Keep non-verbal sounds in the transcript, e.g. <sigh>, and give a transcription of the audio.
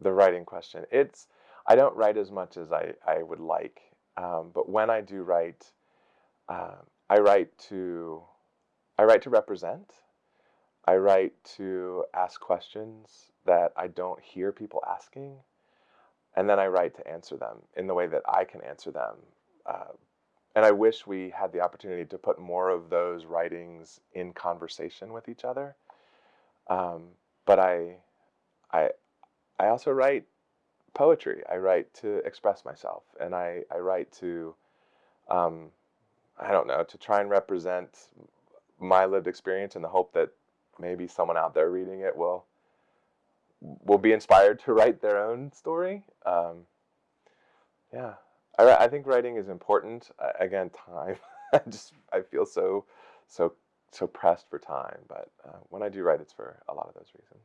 the writing question. It's I don't write as much as I, I would like, um, but when I do write, uh, I write to I write to represent. I write to ask questions that I don't hear people asking, and then I write to answer them in the way that I can answer them. Uh, and I wish we had the opportunity to put more of those writings in conversation with each other. Um, but I, I, I also write poetry. I write to express myself, and I, I write to, um, I don't know, to try and represent my lived experience in the hope that maybe someone out there reading it will will be inspired to <laughs> write their own story. Um, yeah, I, I think writing is important. Uh, again, time. <laughs> I just I feel so so so pressed for time. But uh, when I do write, it's for a lot of those reasons.